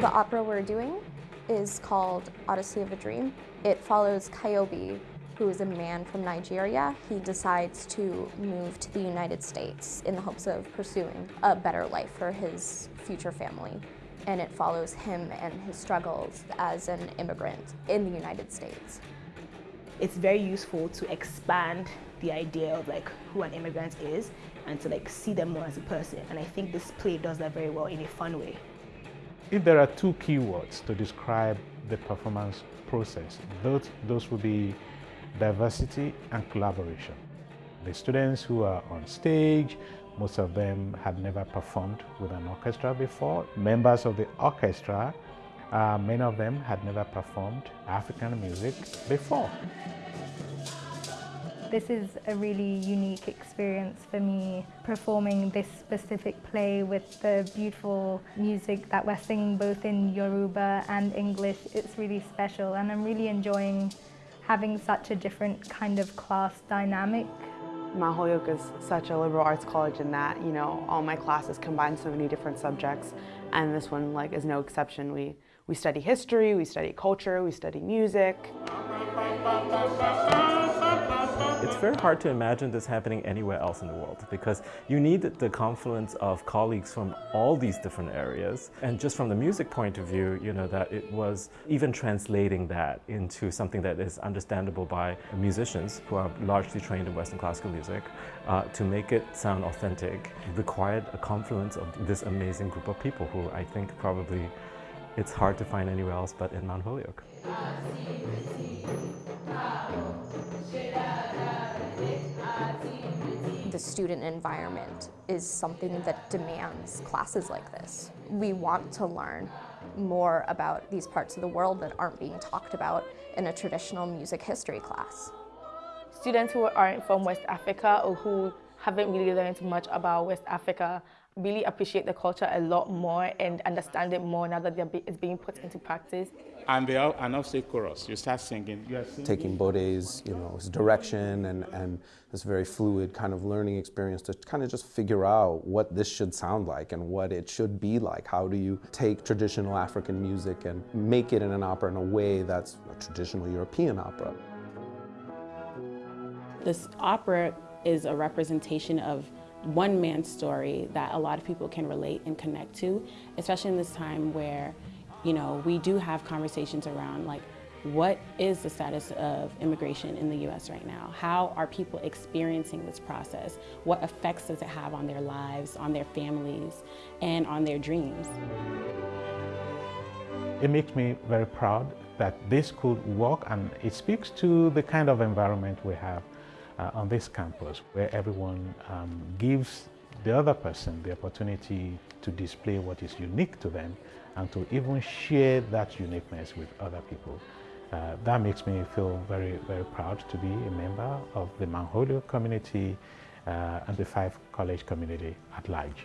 The opera we're doing is called Odyssey of a Dream. It follows Kayobi, who is a man from Nigeria. He decides to move to the United States in the hopes of pursuing a better life for his future family. And it follows him and his struggles as an immigrant in the United States. It's very useful to expand the idea of like who an immigrant is and to like see them more as a person. And I think this play does that very well in a fun way. If there are two keywords to describe the performance process, those, those would be diversity and collaboration. The students who are on stage, most of them had never performed with an orchestra before. Members of the orchestra, uh, many of them had never performed African music before. This is a really unique experience for me, performing this specific play with the beautiful music that we're singing both in Yoruba and English. It's really special and I'm really enjoying having such a different kind of class dynamic. Mount Holyoke is such a liberal arts college in that, you know, all my classes combine so many different subjects and this one like is no exception. We, we study history, we study culture, we study music. It's very hard to imagine this happening anywhere else in the world because you need the confluence of colleagues from all these different areas. And just from the music point of view, you know, that it was even translating that into something that is understandable by musicians who are largely trained in Western classical music uh, to make it sound authentic required a confluence of this amazing group of people who I think probably it's hard to find anywhere else but in Mount Holyoke. The student environment is something that demands classes like this. We want to learn more about these parts of the world that aren't being talked about in a traditional music history class. Students who aren't from West Africa or who haven't really learned much about West Africa really appreciate the culture a lot more and understand it more now that it's being put into practice. And they are an offset chorus. You start singing. You singing. Taking Bode's, you know, his direction and, and this very fluid kind of learning experience to kind of just figure out what this should sound like and what it should be like. How do you take traditional African music and make it in an opera in a way that's a traditional European opera? This opera is a representation of one man's story that a lot of people can relate and connect to, especially in this time where, you know, we do have conversations around like, what is the status of immigration in the U.S. right now? How are people experiencing this process? What effects does it have on their lives, on their families, and on their dreams? It makes me very proud that this could work and it speaks to the kind of environment we have uh, on this campus where everyone um, gives the other person the opportunity to display what is unique to them and to even share that uniqueness with other people. Uh, that makes me feel very, very proud to be a member of the Mount Holyoke community uh, and the five college community at large.